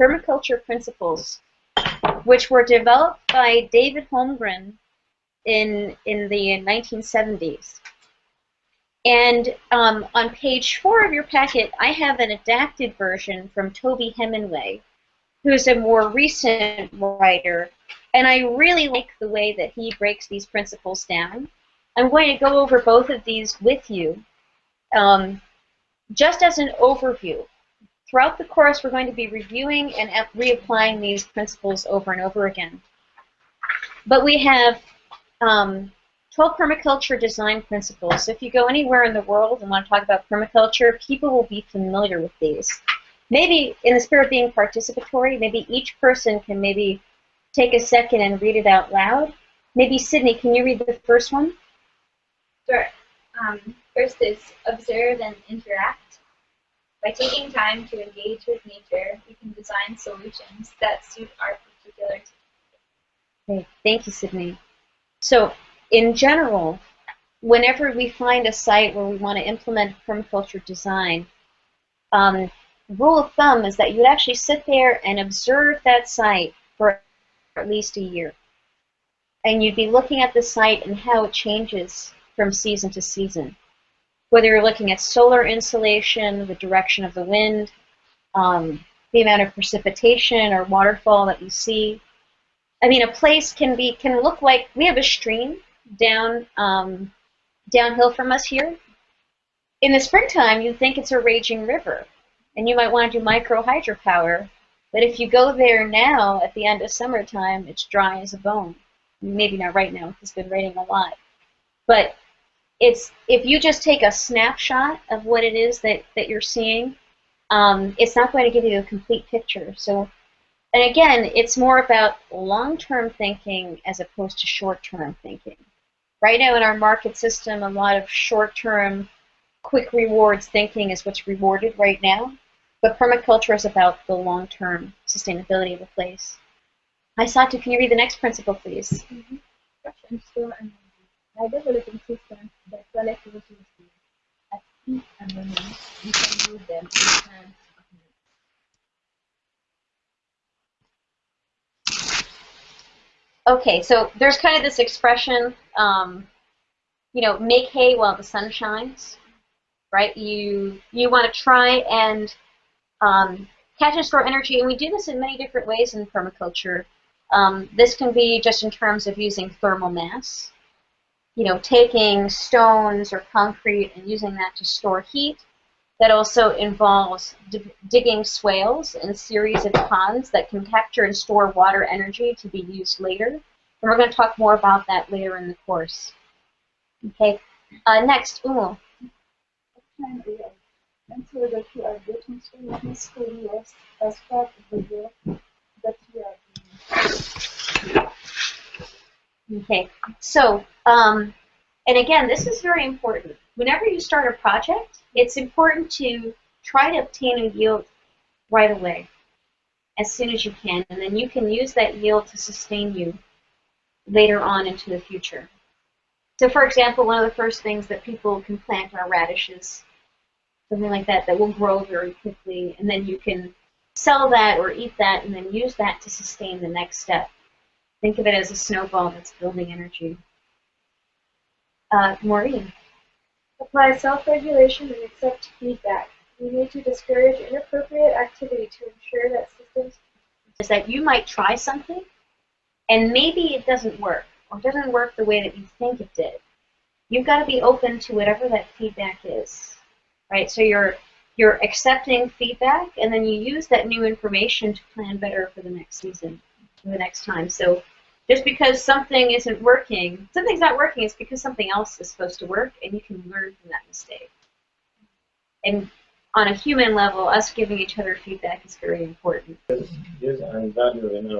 permaculture principles, which were developed by David Holmgren in, in the 1970s. And um, on page four of your packet, I have an adapted version from Toby Hemenway, who's a more recent writer, and I really like the way that he breaks these principles down. I'm going to go over both of these with you um, just as an overview. Throughout the course, we're going to be reviewing and reapplying these principles over and over again. But we have um, 12 permaculture design principles. So if you go anywhere in the world and want to talk about permaculture, people will be familiar with these. Maybe in the spirit of being participatory, maybe each person can maybe take a second and read it out loud. Maybe Sydney, can you read the first one? Sure. Um, first is observe and interact. By taking time to engage with nature, we can design solutions that suit our particular. Okay, thank you, Sydney. So, in general, whenever we find a site where we want to implement permaculture design, um, rule of thumb is that you'd actually sit there and observe that site for at least a year. And you'd be looking at the site and how it changes from season to season. Whether you're looking at solar insolation, the direction of the wind, um, the amount of precipitation or waterfall that you see. I mean, a place can be can look like we have a stream down um, downhill from us here. In the springtime, you think it's a raging river, and you might want to do micro hydropower. But if you go there now, at the end of summertime, it's dry as a bone. Maybe not right now, it's been raining a lot. But it's if you just take a snapshot of what it is that, that you're seeing, um, it's not going to give you a complete picture. So, and again, it's more about long-term thinking as opposed to short-term thinking. Right now in our market system, a lot of short-term, quick rewards thinking is what's rewarded right now. But permaculture is about the long-term sustainability of a place. Hi, can you read the next principle, please? Mm -hmm. By developing systems that collect resources at peak and moment, we can use them in times of need. Okay, so there's kind of this expression, um, you know, make hay while the sun shines, right? You you want to try and um, catch and store energy, and we do this in many different ways in permaculture. Um, this can be just in terms of using thermal mass, you know, taking stones or concrete and using that to store heat. That also involves digging swales in a series of ponds that can capture and store water energy to be used later. And we're going to talk more about that later in the course. Okay, uh, next, getting useful rest as part of the work that you are doing. Okay, so, um, and again, this is very important. Whenever you start a project, it's important to try to obtain a yield right away, as soon as you can, and then you can use that yield to sustain you later on into the future. So for example, one of the first things that people can plant are radishes, something like that, that will grow very quickly, and then you can sell that or eat that and then use that to sustain the next step. Think of it as a snowball that's building energy. Uh, Maureen. Apply self-regulation and accept feedback. We need to discourage inappropriate activity to ensure that systems is that you might try something and maybe it doesn't work or doesn't work the way that you think it did. You've got to be open to whatever that feedback is, right? So you're you're accepting feedback and then you use that new information to plan better for the next season the next time. So just because something isn't working, something's not working, it's because something else is supposed to work, and you can learn from that mistake. And on a human level, us giving each other feedback is very important. Use and value in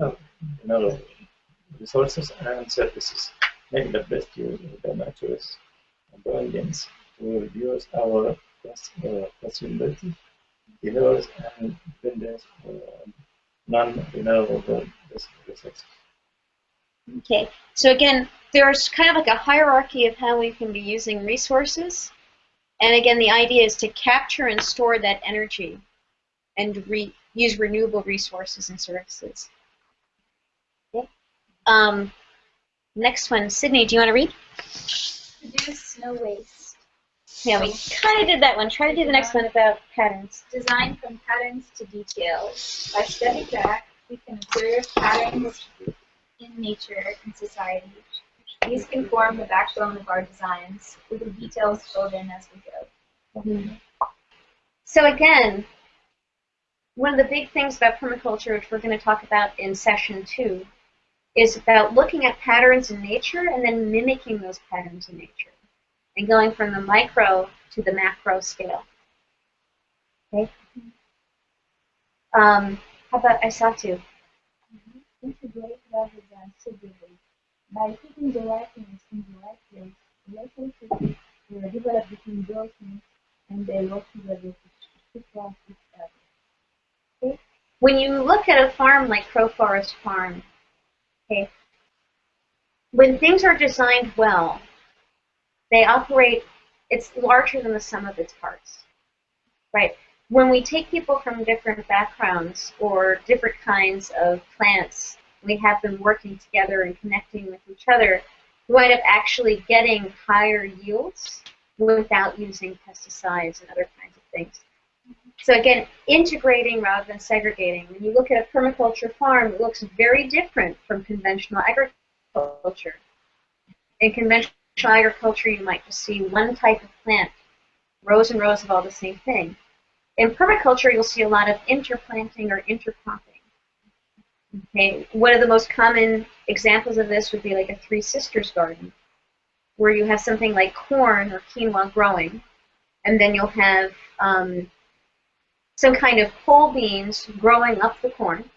our, in our resources and services. Make the best use of the nature's abundance to reduce our uh, possibility, dealers and vendors. Uh, non-renewable resources. Okay, so again, there's kind of like a hierarchy of how we can be using resources. And again, the idea is to capture and store that energy and re use renewable resources and services. Okay. Um, next one, Sydney, do you want to read? Reduce no waste. Yeah, we kind of did that one. Try to do the next one about patterns. Design from patterns to details. By stepping back, we can observe patterns in nature and society. These can form the backbone of our designs, with the details filled in as we go. Mm-hmm. So again, one of the big things about permaculture, which we're going to talk about in session two, is about looking at patterns in nature and then mimicking those patterns in nature and going from the micro to the macro scale. Okay? Um, how about Isatu? integrate rather than segregate. By putting the right things in the right place, relationships will develop between those things and they work together to support each other. When you look at a farm like Crow Forest Farm, okay, when things are designed well, they operate, it's larger than the sum of its parts, right? When we take people from different backgrounds or different kinds of plants, we have them working together and connecting with each other, we wind up actually getting higher yields without using pesticides and other kinds of things. So again, integrating rather than segregating. When you look at a permaculture farm, it looks very different from conventional agriculture. In conventional agriculture, you might just see one type of plant, rows and rows of all the same thing. In permaculture, you'll see a lot of interplanting or intercropping. Okay, one of the most common examples of this would be like a Three Sisters garden, where you have something like corn or quinoa growing, and then you'll have um, some kind of pole beans growing up the corn,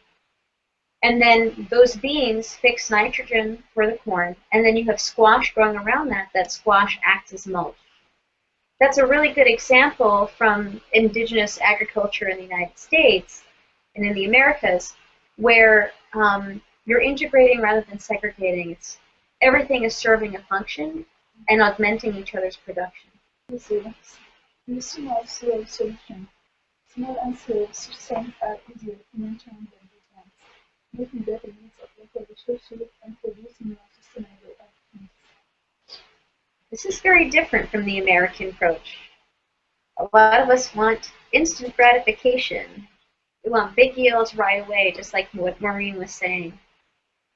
and then those beans fix nitrogen for the corn, and then you have squash growing around that. That squash acts as mulch. That's a really good example from indigenous agriculture in the United States and in the Americas, where um, you're integrating rather than segregating. It's everything is serving a function and augmenting each other's production. Solution. Small and making better use of local resources and producing more sustainable outcomes. This is very different from the American approach. A lot of us want instant gratification. We want big yields right away, just like what Maureen was saying.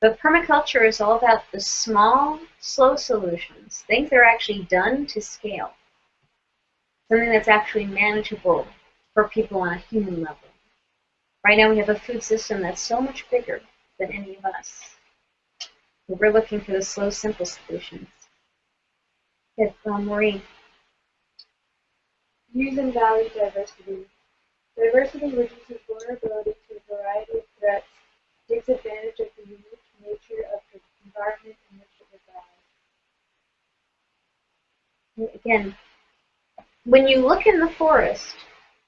But permaculture is all about the small, slow solutions, things that are actually done to scale. Something that's actually manageable for people on a human level. Right now we have a food system that's so much bigger than any of us. We're looking for the slow, simple solutions. Yes, um, Maureen. Use and value diversity. Diversity reduces vulnerability to a variety of threats, takes advantage of the unique nature of the environment in which it resides. Again, when you look in the forest,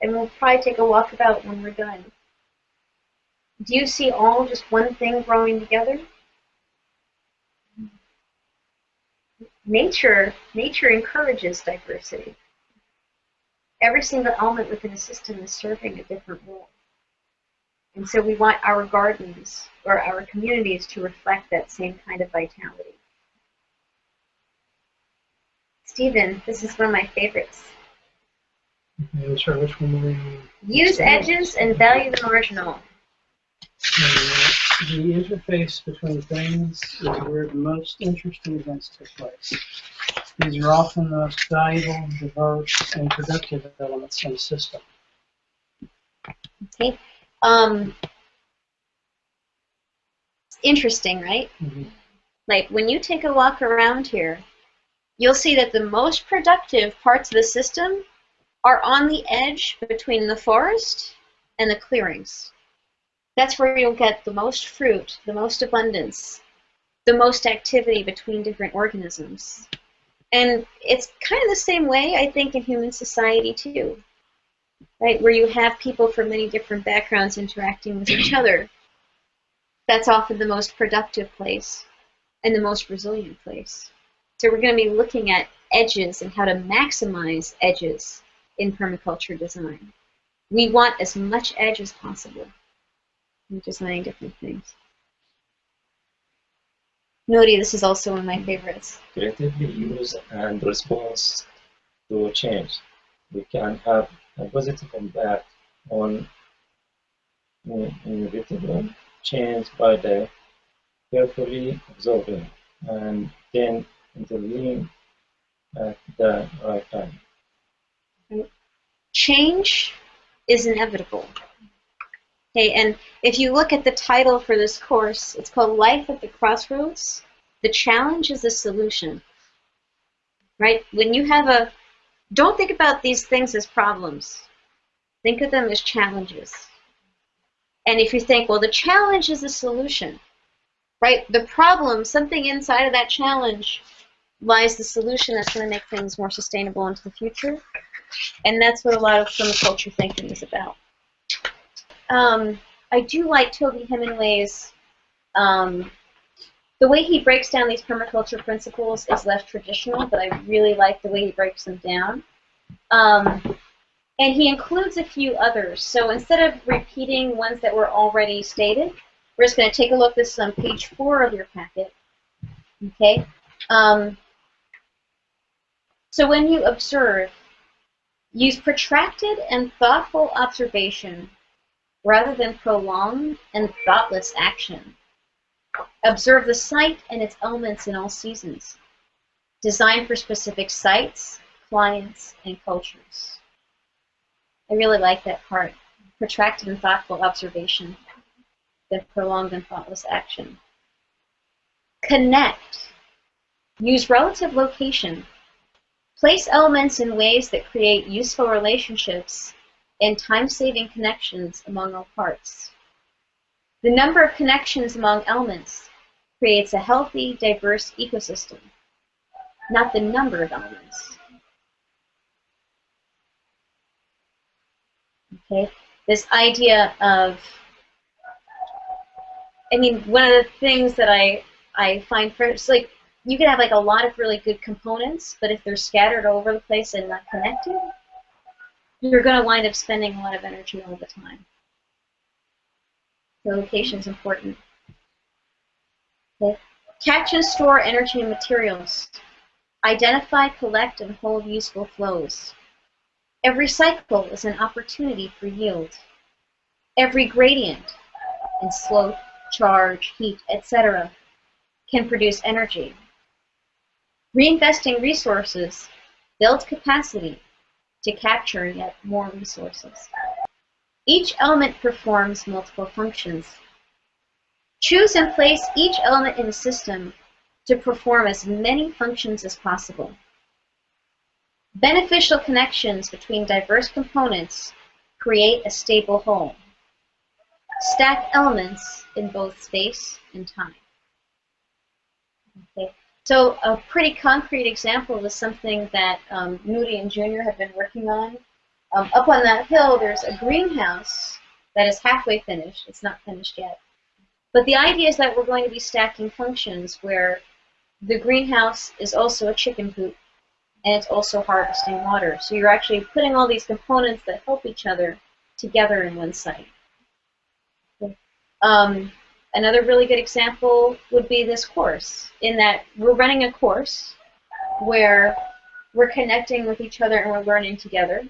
and we'll probably take a walk about when we're done, do you see all just one thing growing together? Nature, nature encourages diversity. Every single element within a system is serving a different role. And so we want our gardens or our communities to reflect that same kind of vitality. Stephen, this is one of my favorites. Okay, sorry, which one were you? Use edges and value the marginal. The interface between things is where the most interesting events take place. These are often the most valuable, diverse, and productive elements in a system. Okay. Um, interesting, right? Mhm. Like when you take a walk around here, you'll see that the most productive parts of the system are on the edge between the forest and the clearings. That's where you'll get the most fruit, the most abundance, the most activity between different organisms. And it's kind of the same way, I think, in human society too. Right, where you have people from many different backgrounds interacting with each other. That's often the most productive place and the most resilient place. So we're going to be looking at edges and how to maximize edges in permaculture design. We want as much edge as possible in designing different things. Noti, this is also one of my favorites. creatively use and response to change. We can have a positive impact on inevitable change by the carefully observing and then intervening at the right time. change is inevitable. Okay, and if you look at the title for this course, it's called Life at the Crossroads. The challenge is the solution. Right? When you have a, don't think about these things as problems. Think of them as challenges. And if you think, well, the challenge is the solution, right? The problem, something inside of that challenge, lies the solution that's going to make things more sustainable into the future. And that's what a lot of permaculture thinking is about. Um, I do like Toby Hemenway's, um, the way he breaks down these permaculture principles is less traditional, but I really like the way he breaks them down. Um, and he includes a few others. So instead of repeating ones that were already stated, we're just going to take a look. This is on page four of your packet. Okay. Um, so when you observe, use protracted and thoughtful observation rather than prolonged and thoughtless action. Observe the site and its elements in all seasons. Design for specific sites, clients, and cultures. I really like that part. Protracted and thoughtful observation than prolonged and thoughtless action. Connect. Use relative location. Place elements in ways that create useful relationships and time-saving connections among all parts. The number of connections among elements creates a healthy, diverse ecosystem, not the number of elements. Okay, this idea of, I mean, one of the things that I I find first, like you can have like a lot of really good components, but if they're scattered all over the place and not connected, you're going to wind up spending a lot of energy all the time. Location is important. Okay. Catch and store energy and materials. Identify, collect, and hold useful flows. Every cycle is an opportunity for yield. Every gradient in slope, charge, heat, etc. can produce energy. Reinvesting resources builds capacity to capture yet more resources. Each element performs multiple functions. Choose and place each element in the system to perform as many functions as possible. Beneficial connections between diverse components create a stable whole. Stack elements in both space and time. Okay. So a pretty concrete example is something that um, Moody and Junior have been working on. Um, up on that hill, there's a greenhouse that is halfway finished. It's not finished yet. But the idea is that we're going to be stacking functions where the greenhouse is also a chicken coop and it's also harvesting water. So you're actually putting all these components that help each other together in one site. Um, another really good example would be this course, in that we're running a course where we're connecting with each other and we're learning together.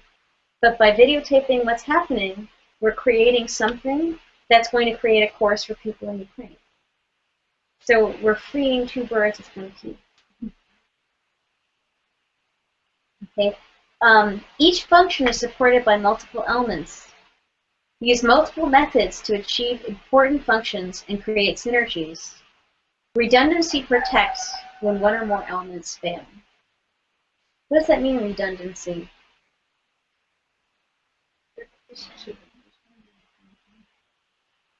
But by videotaping what's happening, we're creating something that's going to create a course for people in Ukraine. So we're freeing two birds with one key. Okay. Um, each function is supported by multiple elements. Use multiple methods to achieve important functions and create synergies. Redundancy protects when one or more elements fail. What does that mean, redundancy?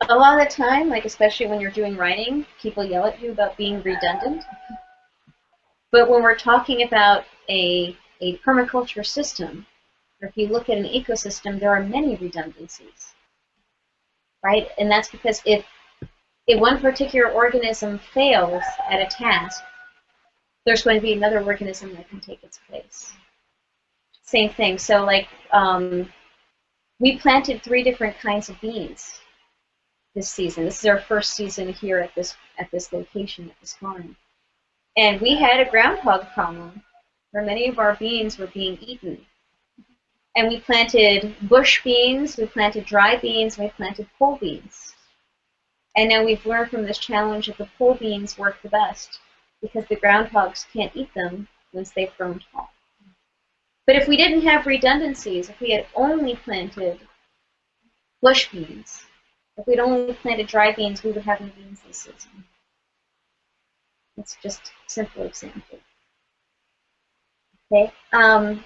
A lot of the time, like especially when you're doing writing, people yell at you about being redundant. But when we're talking about a, a permaculture system, or if you look at an ecosystem, there are many redundancies, right? And that's because if if one particular organism fails at a task, there's going to be another organism that can take its place. Same thing. So like um, we planted three different kinds of beans this season. This is our first season here at this at this location at this farm. And we had a groundhog problem where many of our beans were being eaten. And we planted bush beans, we planted dry beans, we planted pole beans. And now we've learned from this challenge that the pole beans work the best because the groundhogs can't eat them once they've grown tall. But if we didn't have redundancies, if we had only planted bush beans, if we'd only planted dry beans, we would have no beans this season. It's just a simple example. Okay. Um,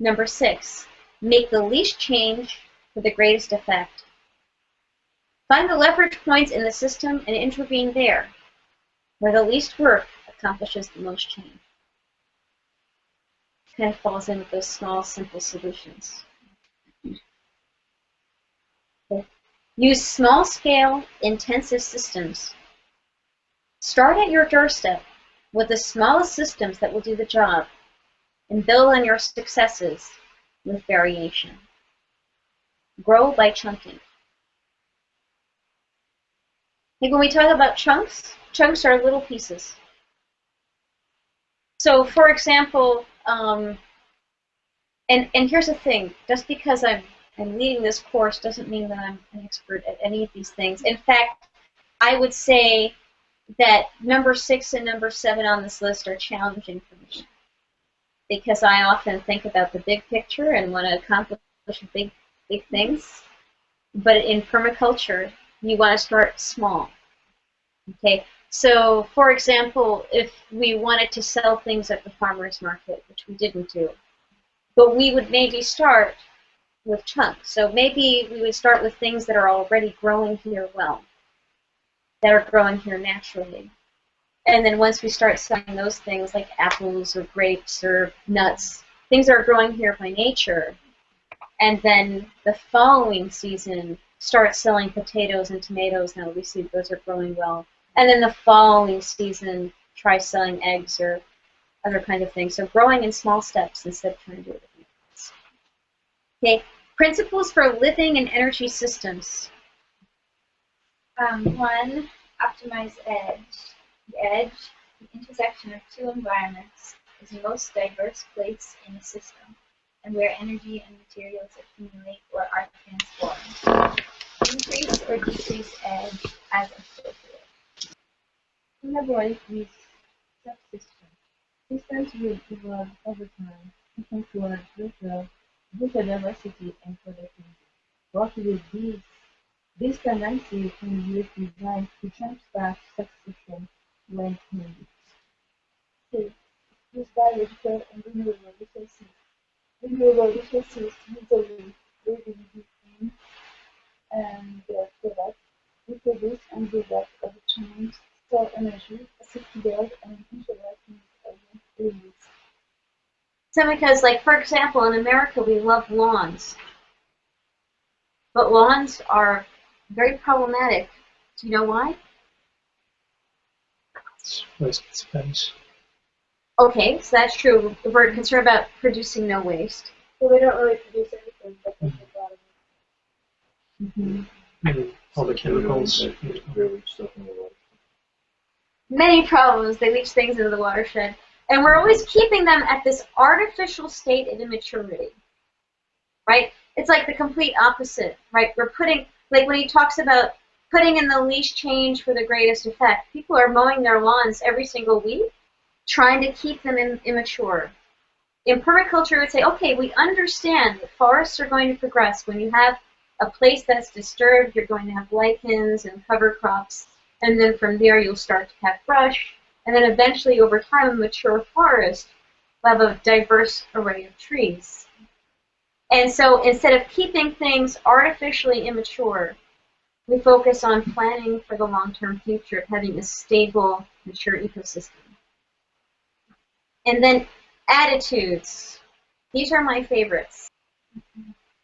number six, make the least change for the greatest effect. Find the leverage points in the system and intervene there, where the least work accomplishes the most change. Kind of falls in with those small, simple solutions. Use small-scale, intensive systems Start at your doorstep with the smallest systems that will do the job and build on your successes with variation. Grow by chunking. Like when we talk about chunks, chunks are little pieces. So for example, um, and, and here's the thing, just because I'm, I'm leading this course doesn't mean that I'm an expert at any of these things. In fact, I would say that number six and number seven on this list are challenging for me because I often think about the big picture and want to accomplish big, big things. But in permaculture, you want to start small. Okay, so for example, if we wanted to sell things at the farmer's market, which we didn't do, but we would maybe start with chunks. So maybe we would start with things that are already growing here well that are growing here naturally. And then once we start selling those things like apples or grapes or nuts, things are growing here by nature, and then the following season start selling potatoes and tomatoes now we see those are growing well. And then the following season try selling eggs or other kind of things. So growing in small steps instead of trying to do it at once. Okay, principles for living and energy systems. Um, one, optimize edge. The edge, the intersection of two environments, is the most diverse place in the system, and where energy and materials accumulate or are transformed. Increase or decrease edge as appropriate. Collaborate these subsystems. Systems will evolve over time, looking toward greater, greater diversity and productivity. What will these, these tendencies in youth design to jumpstart subsystems 6. Used by radical and renewable resources. Renewable resources usually readily in and their products reproduce and develop a change, store energy, assist build and interact with So because, like, for example, in America we love lawns. But lawns are very problematic. Do you know why? Waste space. Okay, so that's true. We're concerned about producing no waste. So they don't really produce anything, but they make a lot of Mm, All the chemicals. Many problems. They leach things into the watershed. And we're always keeping them at this artificial state of immaturity. Right? It's like the complete opposite, right? We're putting like when he talks about putting in the least change for the greatest effect. People are mowing their lawns every single week, trying to keep them in, immature. In permaculture, we would say, okay, we understand that forests are going to progress. When you have a place that's disturbed, you're going to have lichens and cover crops, and then from there you'll start to have brush, and then eventually over time a mature forest will have a diverse array of trees. And so instead of keeping things artificially immature, we focus on planning for the long-term future, of having a stable, mature ecosystem. And then attitudes. These are my favorites.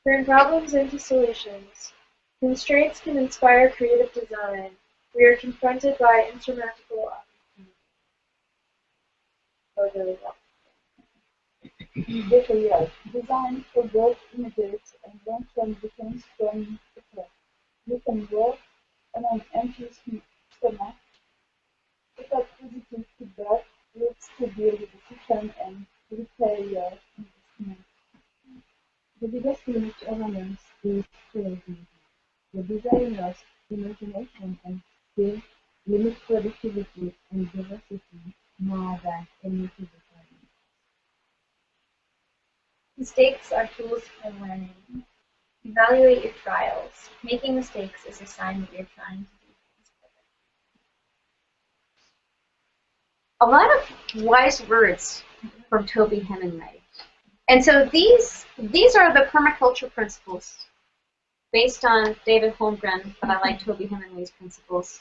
Turn problems into solutions. Constraints can inspire creative design. We are confronted by insurmountable well. Behavior designed for both immediate and long-term defense from. You can work on an empty stomach without positive feedback looks to the system and repair your investment. The biggest limit awareness is creativity. The designer's imagination and skill limit productivity and diversity more than any limit. Mistakes are tools for learning. Evaluate your trials. Making mistakes is a sign that you're trying to do things better. a lot of wise words from Toby Hemenway. And so these these are the permaculture principles based on David Holmgren, but I like Toby Hemenway's principles.